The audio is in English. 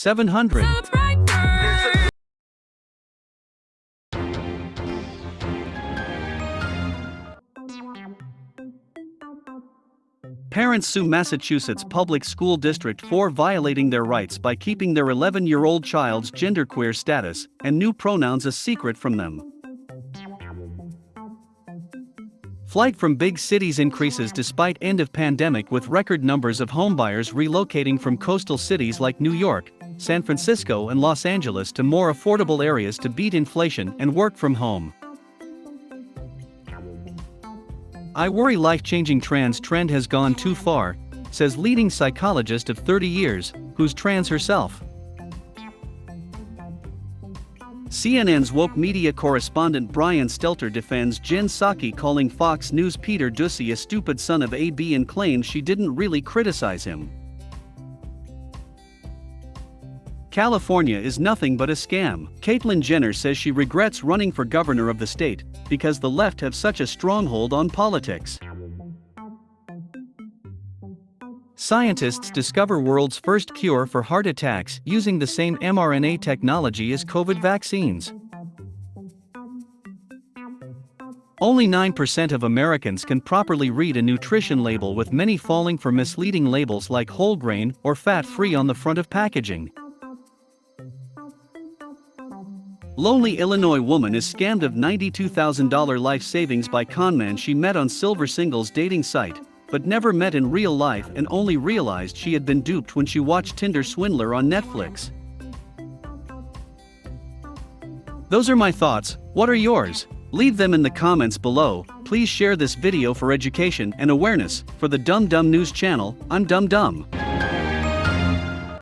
700. Parents sue Massachusetts Public School District for violating their rights by keeping their 11 year old child's genderqueer status and new pronouns a secret from them. Flight from big cities increases despite end of pandemic with record numbers of homebuyers relocating from coastal cities like New York, San Francisco and Los Angeles to more affordable areas to beat inflation and work from home. I worry life-changing trans trend has gone too far, says leading psychologist of 30 years, who's trans herself. CNN's woke media correspondent Brian Stelter defends Jen Psaki calling Fox News Peter Doocy a stupid son of AB and claims she didn't really criticize him. California is nothing but a scam. Caitlyn Jenner says she regrets running for governor of the state because the left have such a stronghold on politics. Scientists discover world's first cure for heart attacks using the same mRNA technology as COVID vaccines. Only 9% of Americans can properly read a nutrition label with many falling for misleading labels like whole grain or fat-free on the front of packaging. Lonely Illinois woman is scammed of $92,000 life savings by conman she met on Silver Singles dating site, but never met in real life and only realized she had been duped when she watched Tinder Swindler on Netflix. Those are my thoughts, what are yours? Leave them in the comments below, please share this video for education and awareness, for the Dumb Dumb News channel, I'm Dumb Dumb.